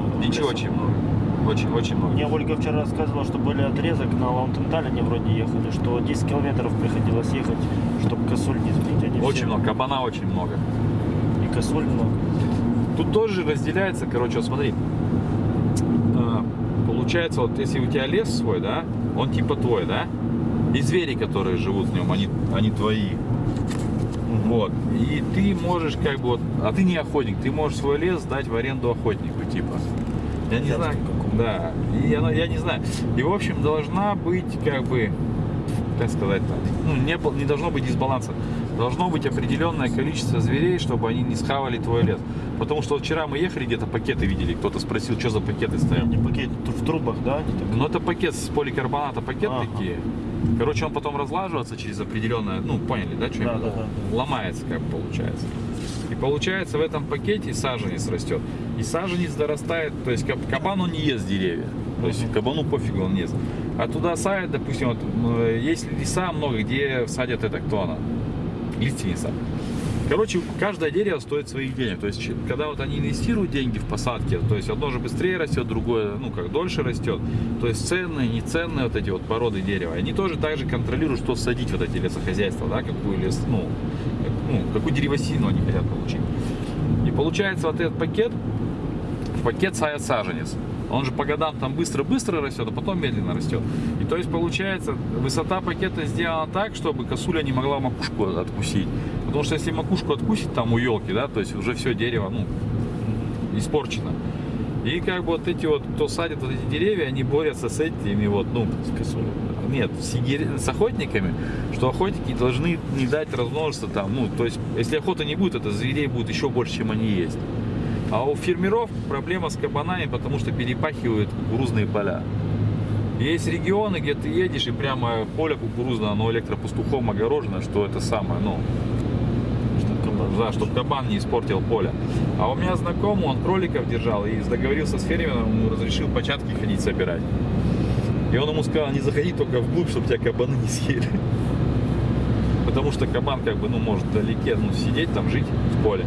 много. Ничего очень много. Очень, очень много. Мне Ольга вчера рассказывала, что были отрезок на Лаунтентале, вроде ехали, что 10 километров приходилось ехать, чтобы косуль не сбить. Они Очень все- много. Кабана очень много. И косуль много. Тут тоже разделяется, короче, вот смотри. А, Получается, вот если у тебя лес свой, да, он типа твой, да? И звери, которые живут в нем, они, они твои. Вот. И ты можешь как бы вот, а ты не охотник, ты можешь свой лес сдать в аренду охотнику, типа. Я не знаю, да. И она, я не знаю. И в общем должна быть как бы, как сказать, ну не, не должно быть дисбаланса. Должно быть определенное количество зверей, чтобы они не схавали твой лес. Потому что вчера мы ехали, где-то пакеты видели, кто-то спросил, что за пакеты стоят. Не пакет, в трубах, да? они так? Ну это пакет с поликарбоната, пакет Ага. такие. Короче, он потом разлаживается через определенное, ну поняли, да, что Да, да, да. ломается, как получается. И получается в этом пакете саженец растет. И саженец дорастает, то есть каб- кабан он не ест деревья. То есть кабану пофигу он не ест. А туда садят, допустим, вот, есть леса много, где садят это кто она? Лиственница. Короче, каждое дерево стоит своих денег. То есть, когда вот они инвестируют деньги в посадки, то есть одно же быстрее растет, другое, ну, как дольше растет. То есть ценные, неценные вот эти вот породы дерева. Они тоже также контролируют, что садить вот эти лесохозяйства, да, какую лес, ну, ну, какую деревосину они хотят получить. И получается вот этот пакет, в пакет садят саженец. Он же по годам там быстро-быстро растет, а потом медленно растет. И то есть получается, высота пакета сделана так, чтобы косуля не могла макушку откусить. Потому что если макушку откусить там у елки, да, то есть уже все дерево, ну, испорчено. И как бы вот эти вот, кто садит вот эти деревья, они борются с этими вот, ну, нет, с, с охотниками, что охотники должны не дать размножиться там, ну, то есть, если охоты не будет, это зверей будет еще больше, чем они есть. А у фермеров проблема с кабанами, потому что перепахивают кукурузные поля. Есть регионы, где ты едешь, и прямо поле кукурузное, оно электропастухом огорожено, что это самое, ну, Да, чтобы кабан не испортил поле. А у меня знакомый, он кроликов держал и договорился с фермером, ему разрешил початки ходить собирать. И он ему сказал, не заходи только вглубь, чтобы тебя кабаны не съели. Потому что кабан как бы, ну, может вдалеке, ну, сидеть там, жить в поле.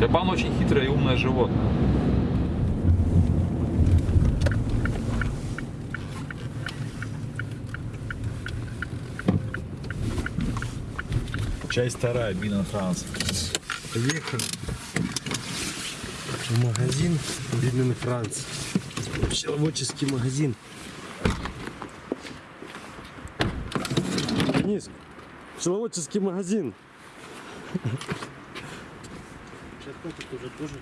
Кабан очень хитрое и умное животное. Часть вторая, Бина Франц. Поехали в магазин Бинен Франц. Пчеловодческий магазин. Денис, пчеловодческий магазин. Сейчас котик уже тоже.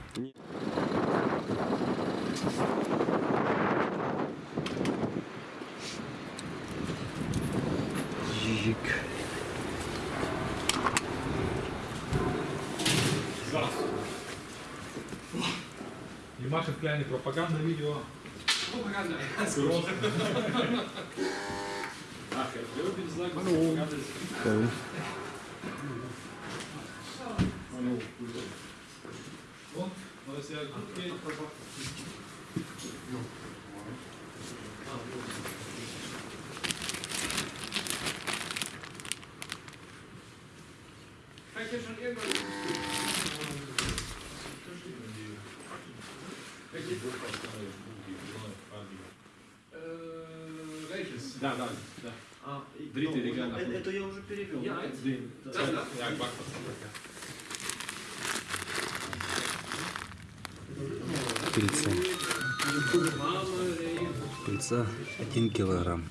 Маша Кляйный пропаганда видео. Пропаганда. Вот, ну, если я окей, Да, да, да. А, ну, регально. это, это я уже перевел. Я, да? Дин. Да. Я бак Пыльца. Пыльца 1 килограмм.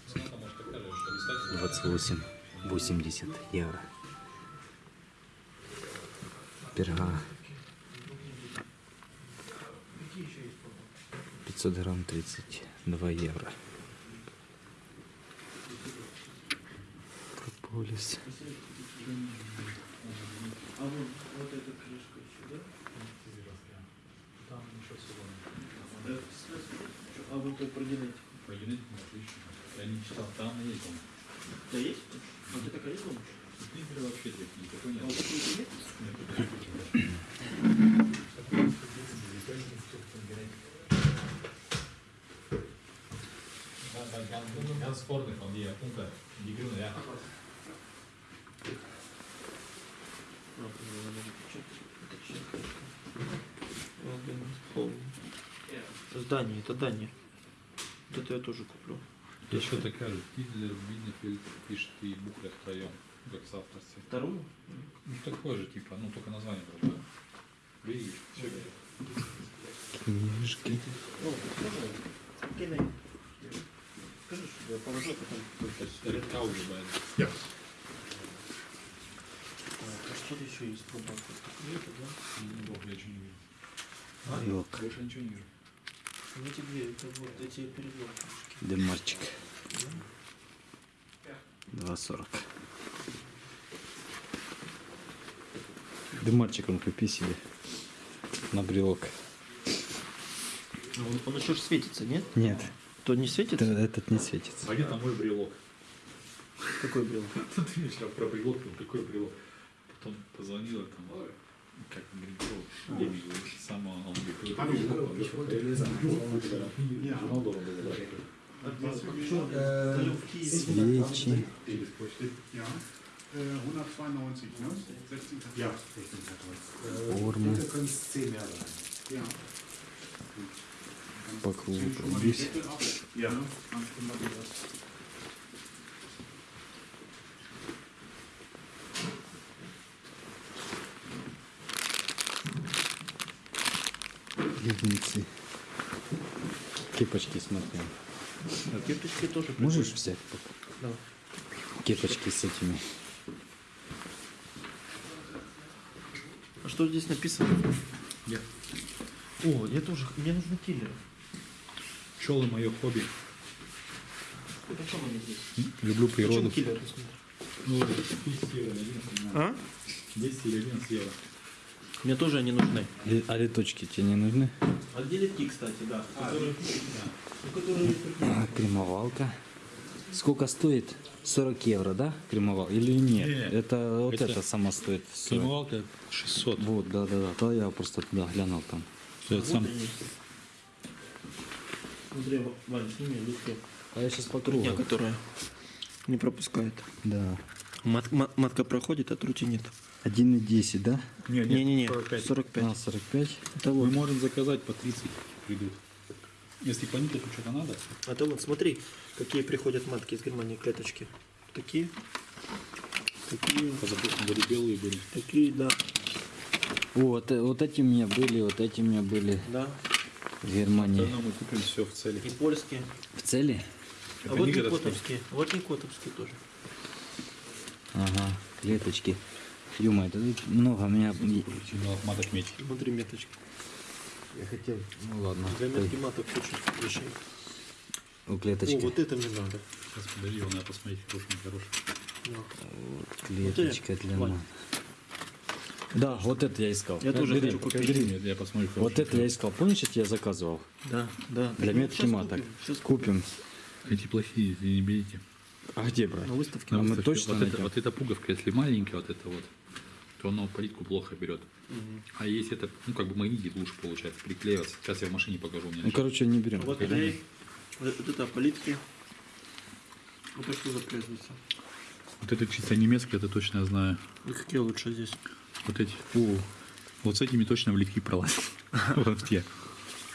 28 80 евро. Перга 500 грамм 32 евро. Прополис. А вот, вот эта крышка еще, да? Там еще? Чё, А вот это про генетику. По генетике отлично. Я не читал, там есть он. Да есть? А ты такая есть? Твиттере вообще никакой А вот нет. такой нет? Да, да, ganz, ganz vorne von dir, unter, die grüne, ja. А, ну, надо чё- это чё? Вот, блин, полный. В Дании, это Дания. Вот это я тоже куплю. Еще такая же. Гитлер, Биднефельд пишет и букля втроем, как в авторстве. Вторую? Ну, такое же, типа, ну, только название другое. Видишь, все Книжки. О, Кинай. Скажи, что я положу, а потом... Редка уже, блядь. Ja. А что еще есть про банку? Это, да? Бог, я ничего не вижу. Елка. Больше ничего не вижу. Ну тебе, это вот эти переделки. Демарчик. 2,40. Демарчиком купи себе на брелок. Он, он еще ж светится, нет? Нет, То не светится? это- этот не светится. А где там мой брелок? Какой был? Ты мне про брелок, ну какой брелок? Потом позвонила там, как Демик, сама. Свечи. Ja. Äh, 192, ne? 16. Ja, 16. Формы. По кругу Schon Леденцы. Кепочки смотри. А кирпички тоже Можешь взять? Да. Кепочки с этими. А что здесь написано? Я. О, я тоже. Мне нужны киллеры. Пчелы мое хобби. Почем они здесь? Люблю природу. киллеры? Ну, 10 евро, 11 евро. А? 10 или 11 евро. Мне тоже они нужны. А леточки тебе не нужны? А где литки, кстати, да? которые, которые есть такие. А, кремовалка. Сколько стоит? 40 евро, да? Кремовал? Или нет? Не, это вот это- это, сама стоит. 40. Кремовалка 600. Вот, да, да, да. Да, я просто туда глянул там. Что это сам? Вот они. Смотри, Ваня, сними литки. А я сейчас по Трутня, которая не пропускает. Да. Мат- ма- матка проходит, а трути нет. 1,10, да? Нет, Не-не-не, 45. 45. А, 45. Это Мы вот. можем заказать по 30 придут. Если по никелю что-то надо, Это вот, смотри, какие приходят матки из Германии, клеточки. Такие. Такие. были белые были. Такие, да. Вот, э, вот эти у меня были, вот эти у меня были Да. в Германии. Давно мы купим все в цели. И польские. В цели? А Это вот не котовские. Вот и котовские тоже. Ага, клеточки. Юма, это тут много у меня... Маток меч. Смотри, меточки. Я хотел... Ну ладно. Для метки маток очень вещей. У О, клеточки. вот это мне надо. Сейчас подожди, его надо посмотреть, хороший, не хороший. Да. Клеточка для Вань. мат. Да, вот это я искал. Я тоже Бери, хочу купить. бери. Я посмотрю. Вот это я искал. Помнишь, я тебе заказывал? Да, да. Для Так, метки маток. купим, Купим. Эти плохие, не берите. А где брать? На выставке. Ну, мы Выставке. точно вот, это, вот эта пуговка, если маленькая, вот это вот, то оно плитку плохо берет. А если это, ну, как бы магнитик лучше получается, приклеиваться. Сейчас я в машине покажу. Ну, короче, не берем. Вот клей. Вот вот это политки. Вот это что за производится? Вот это чисто немецкий, это точно я знаю. И какие лучше здесь? Вот эти. О, вот с этими точно в литки пролазят. Вот те.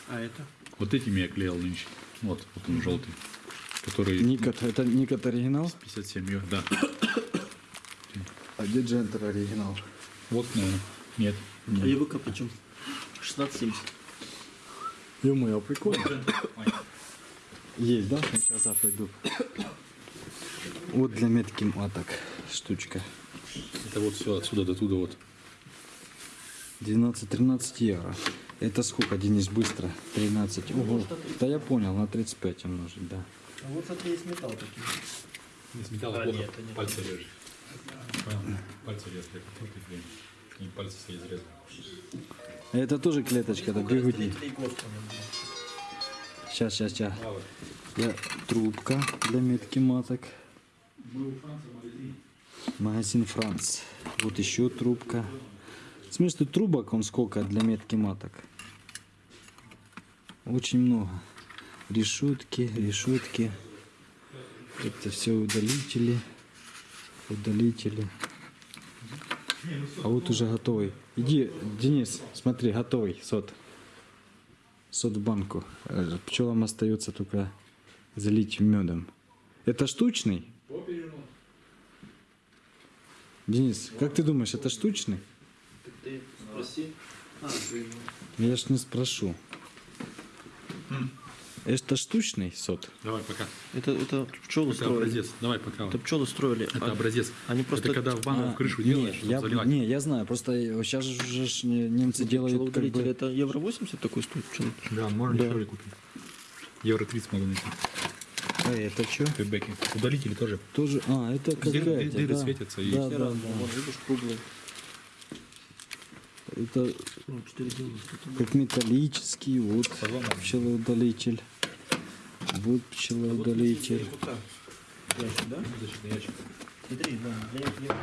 А это? Вот этими я клеил нынче. Вот, вот он желтый. Который Никот, это Никот оригинал? 57 ё- да. А где Джентер оригинал? Вот, наверное. Нет. А ЕВК почем? 16,70. Ё-моё, прикольно. Есть, да? Сейчас я пойду. Вот для метки маток штучка. Это вот все отсюда до туда вот. 12-13 евро. Это сколько, Денис, быстро? 13. Ого. Да я понял, на 35 умножить, да. А вот смотри, есть металл такие. Не с металла А, плохо, нет, это не пальцы режет. Пальцы. И. Это тоже клеточка, это было. Сейчас, сейчас, сейчас. Я, трубка для метки маток. Магазин. Магазин Франц. Вот еще трубка. В смысле трубок он сколько для метки маток? Очень много. Решетки, решетки. Это все удалители. Удалители. А вот уже готовый. Иди, Денис, смотри, готовый сот. Сот в банку. Э, Пчелам остается только залить медом. Это штучный? Денис, как ты думаешь, это штучный? Ты спроси. Я ж не спрошу. Это штучный сот? Давай пока. Это, это пчелы строили. Давай пока. Это пчелы строили. Это А- образец. Они просто... Это когда в ванну А, в крышу не, делаешь, чтобы я, заливать. не, я знаю, просто сейчас же немцы делают как бы... это евро 80 такой стоит пчелы? Да, можно Да. дешевле купить. Евро 30 могу найти. А это что? Фидбэки. Удалители тоже. Тоже, а, это Дыр- какая-то, дыры да. светятся и- Да, да, да. вон, видишь, круглые. Это Ну, 4,90. как металлический, вот пчелоудалитель. Вот пчелоудалитель. Ящик, да? Смотри, да,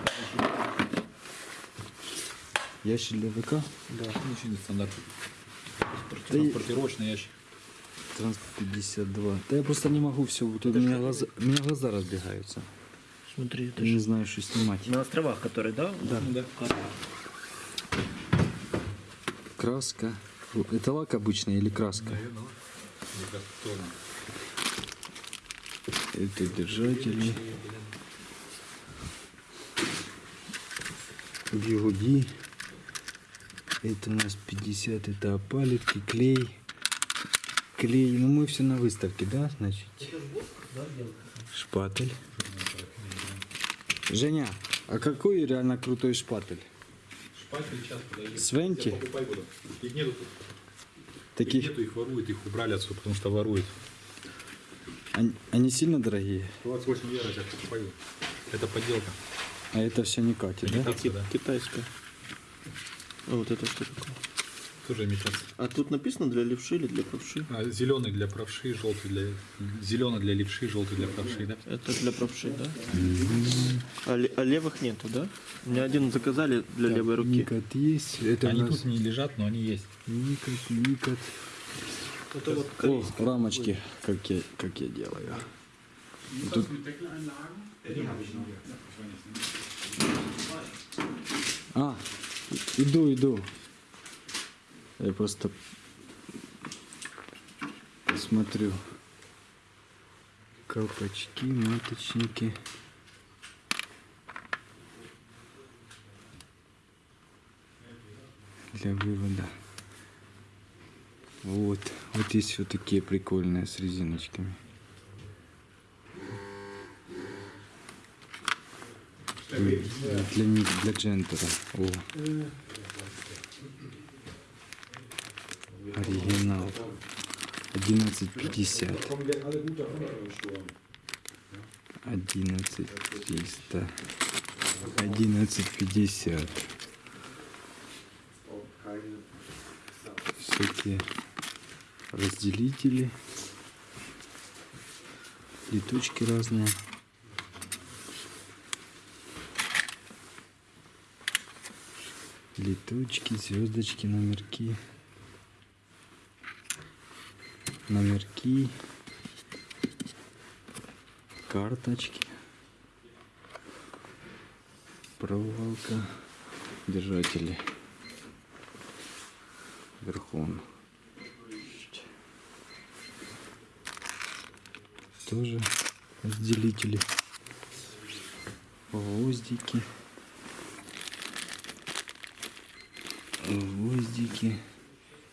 Ящик для ВК. Да. Очень стандарт. Да и- Транспортировочный ящик. Транспорт 52. Да я просто не могу все, вот у меня глаза, у меня глаза разбегаются. Смотри, это Я не знаю, что снимать. на островах, которые, да? Да. Ну да. Краска. Это лак обычный или краска? Это держатели. Бигуди. Это у нас 50, это опалитки, клей. Клей, ну мы все на выставке, да, значит? Шпатель. Женя, а какой реально крутой шпатель? Свенти? Их нету тут. Их Таких, нету, их воруют, их убрали отсюда, потому что воруют. они, они сильно дорогие, 28 евро сейчас покупаю. Это подделка. а это все не катит, да. Китайская. А вот это что такое? Тоже имитация. А тут написано для левши или для правши? А, зеленый для правши, желтый для... Зеленый для левши, желтый для правши, да? Это для правши, да? А, а левых нету, да? Мне один заказали для левой руки. Никот есть, это Они у нас тут не лежат, но они есть. Никот, Никот. Это вот О, рамочки, как я, как я делаю. Noch. А, иду, иду. Я просто посмотрю. Колпачки, маточники. Для вывода. Вот, вот есть вот такие прикольные с резиночками. Для, ни- для джентера. О. Оригинал. 1150. 11 300. 1150. Всякие разделители. Летучки разные. Летучки, звездочки, номерки. Номерки. Карточки. Проволока. Держатели. Верхом. Тоже разделители. Гвоздики. Гвоздики.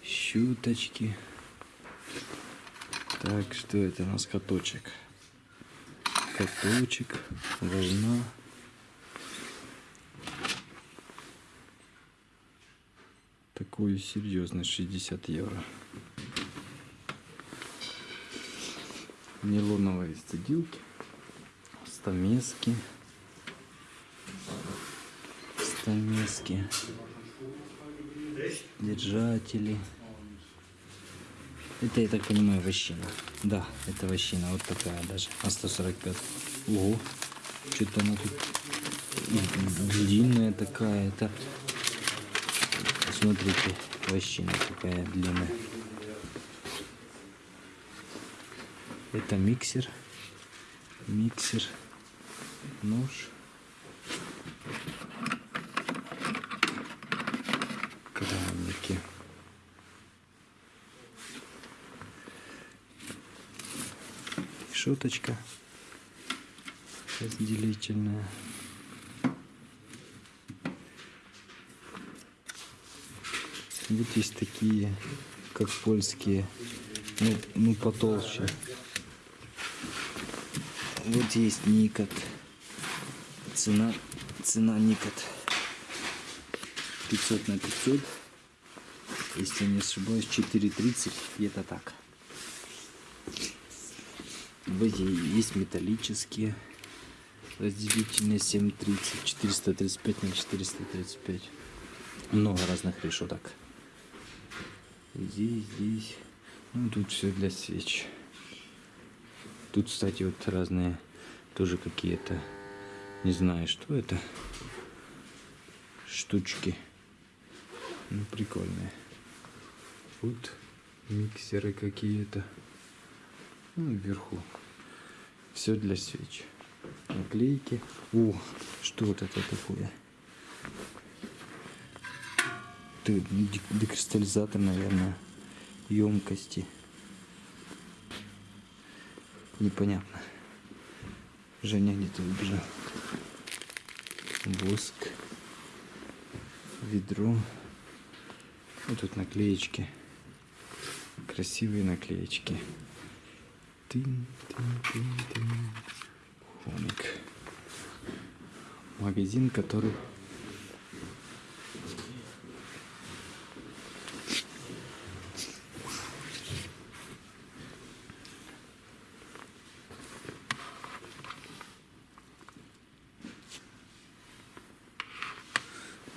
Щуточки. Так, что это у нас каточек? Каточек, волна. Такой серьезный, 60 евро. Нейлоновые стадилки, стамески, стамески, держатели. Это, я так понимаю, вощина. Да, это вощина. Вот такая даже. А 145. Ого. Что-то она тут длинная такая. Это... Смотрите, вощина такая длинная. Это миксер. Миксер. Нож. Решеточка разделительная. Вот есть такие, как польские, ну, ну потолще. Вот есть Никот. Цена, цена Никот 500 на 500. Если не ошибаюсь, 4.30 где-то так. Вот есть металлические разделительные 7.30, 435 на 435. Много разных решеток. Здесь, здесь. Ну, тут все для свеч. Тут, кстати, вот разные тоже какие-то, не знаю, что это, штучки. Ну, прикольные. Вот миксеры какие-то. Ну, вверху. Все для свеч. Наклейки. О, что вот это такое? Ты декристаллизатор, наверное, емкости. Непонятно. Женя где-то убежал. Воск. Ведро. Вот тут наклеечки. Красивые наклеечки. Тын, тын, тын, тын. Хомик. Магазин, который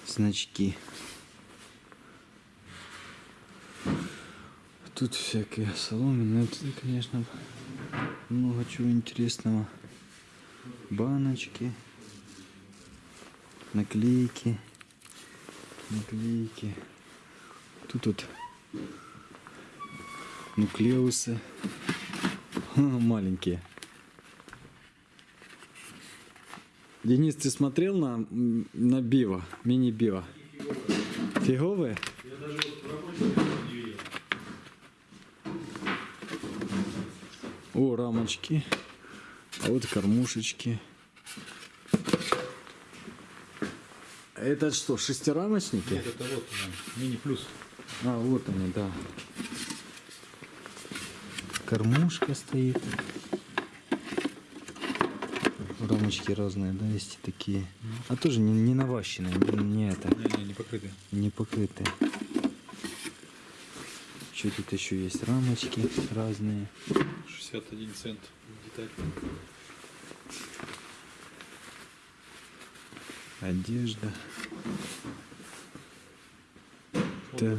значки. Тут всякие соломенные, тут, конечно, много чего интересного. Баночки, наклейки, наклейки. Тут вот нуклеусы маленькие. Денис, ты смотрел на, на био, мини-био? Фиговые? О, рамочки. А вот кормушечки. Это что, шестирамочники? Это вот мини плюс. А, вот они, да. Кормушка стоит. Рамочки разные, да, есть и такие. А тоже не, не наващенные, не, не это, Не, не, не покрытые. не покрытые. Что тут еще есть? Рамочки разные. 61 цент деталь. Одежда. Так.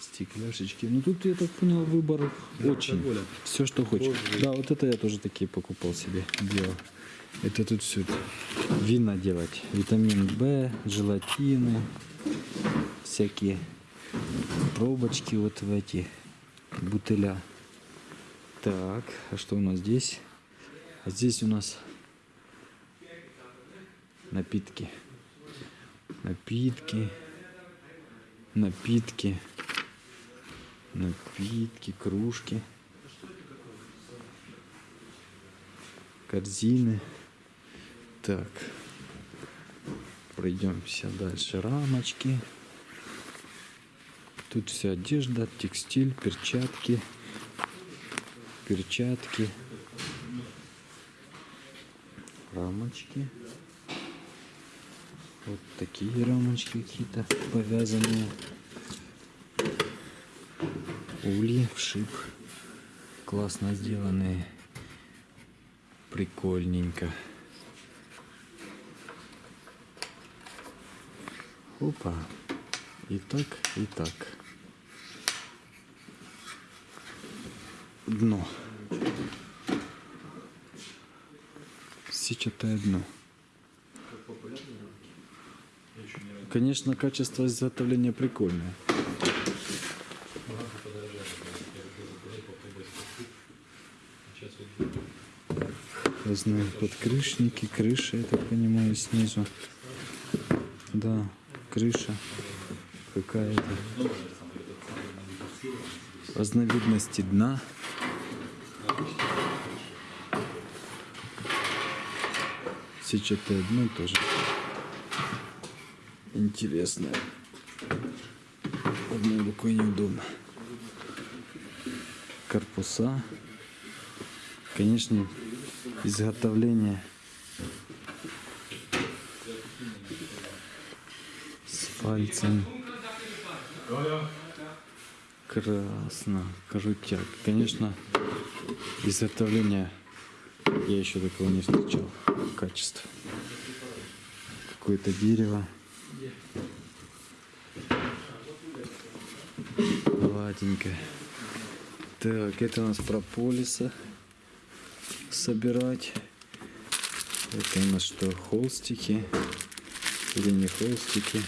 Стекляшечки. Ну тут, я так понял, выбор очень. алкоголя. Все, что хочешь. Да, вот это я тоже такие покупал себе. Делал. Это тут все вина делать. Витамин В, желатины, всякие пробочки вот в эти бутыля. Так, а что у нас здесь? А здесь у нас напитки. Напитки. Напитки. Напитки, кружки. Корзины. Так. Пройдемся дальше. Рамочки. Тут вся одежда, текстиль, перчатки. Перчатки. Рамочки. Вот такие рамочки какие-то повязанные. Ули, вшип. Классно сделанные. Прикольненько. Опа. И так, и так. Дно. Сетчатое дно. Конечно, качество изготовления прикольное. Разные подкрышники, крыша, я так понимаю, снизу. Да, крыша какая-то. разновидности дна. Сетчатое дно тоже интересное. Одной рукой неудобно. Корпуса. Конечно, изготовление с пальцем. Красно, крутяк. Конечно, изготовление я еще такого не встречал. Качество. Какое-то дерево. Гладенькое. Так, это у нас прополиса собирать. Это у нас что, холстики или не холстики?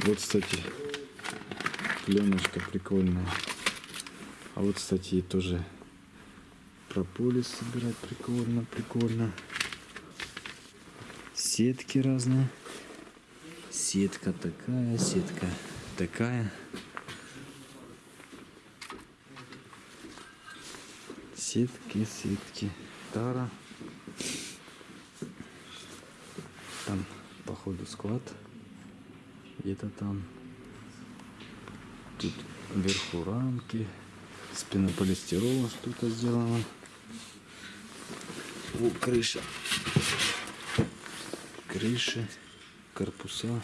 Вот, кстати, пленочка прикольная. А вот, кстати, тоже прополис собирать прикольно, прикольно. Сетки разные. Сетка такая, сетка такая. Сетки, сетки. Тара. Там, походу, склад. Где-то там. Тут вверху рамки. С пенополистирола что-то сделано. О, крыша. Крыши, корпуса.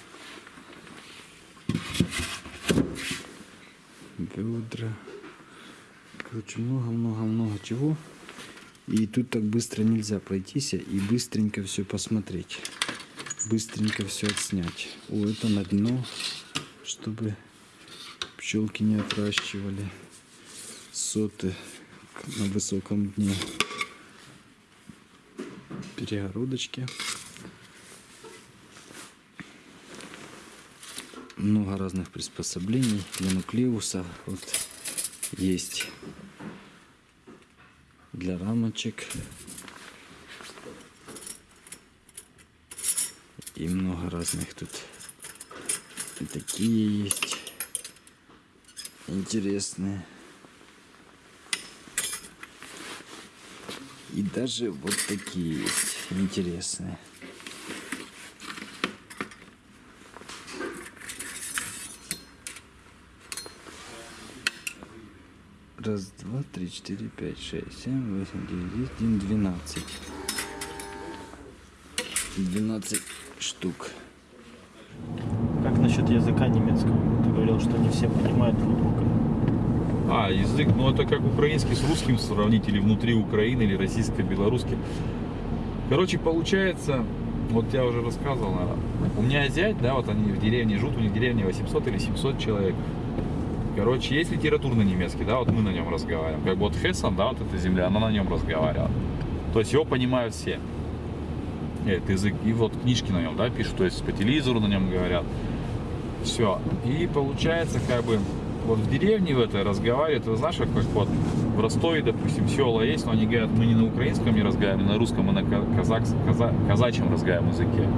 Ведра. Короче, много-много-много чего. И тут так быстро нельзя пройтись и быстренько все посмотреть. Быстренько все отснять. О, это на дно, чтобы пчелки не отращивали соты на высоком дне. Перегородочки. Много разных приспособлений для нуклеуса. Вот есть для рамочек. И много разных тут. И такие есть интересные. И даже вот такие есть интересные. Раз, два, три, четыре, пять, шесть, семь, восемь, девять, десять, двенадцать. Двенадцать штук. Как насчет языка немецкого? Ты говорил, что не все понимают друг друга. А, язык, ну это как украинский с русским сравнить, или внутри Украины, или российско-белорусский. Короче, получается, вот я уже рассказывал, наверное, у меня зять, да, вот они в деревне живут, у них в деревне 800 или 700 человек. Короче, есть литературный немецкий, да, вот мы на нем разговариваем. Как бы вот Хессон, да, вот эта земля, она на нем разговаривала. То есть его понимают все. Этот язык. И вот книжки на нем, да, пишут, то есть по телевизору на нем говорят. Все. И получается, как бы, вот в деревне в этой разговаривают, ты знаешь, как вот в Ростове, допустим, села есть, но они говорят, мы не на украинском не разговариваем, на русском, мы на казак, каза, казачьем разговариваем языке.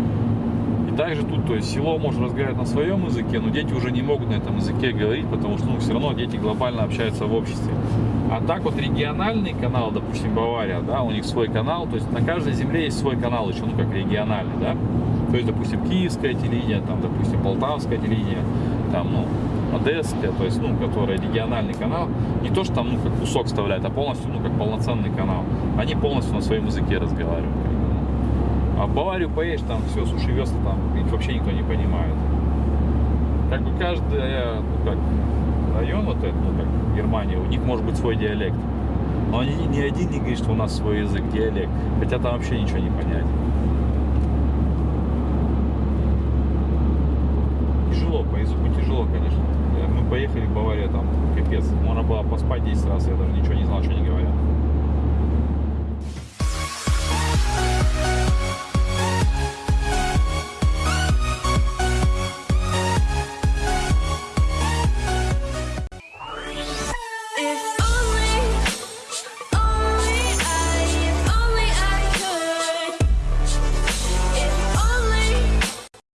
Также тут, то есть село может разговаривать на своем языке, но дети уже не могут на этом языке говорить, потому что ну, все равно дети глобально общаются в обществе. А так вот региональный канал, допустим, Бавария, да, у них свой канал, то есть на каждой земле есть свой канал еще, ну как региональный, да. То есть, допустим, киевское телевидение, там, допустим, полтавское телевидение, там, ну, одесское, то есть, ну, которое региональный канал, не то, что там, ну, как кусок вставляет, а полностью, ну, как полноценный канал. Они полностью на своем языке разговаривают. А в Баварию поедешь, там все, суши весла, там вообще никто не понимает. Как бы каждый, ну, как район вот этот, ну, как Германия, у них может быть свой диалект. Но они ни один не говорит, что у нас свой язык, диалект. Хотя там вообще ничего не понять. Тяжело, по языку тяжело, конечно. Мы поехали в Баварию, там, капец. Можно было поспать 10 раз, я даже ничего не знал, что они говорят.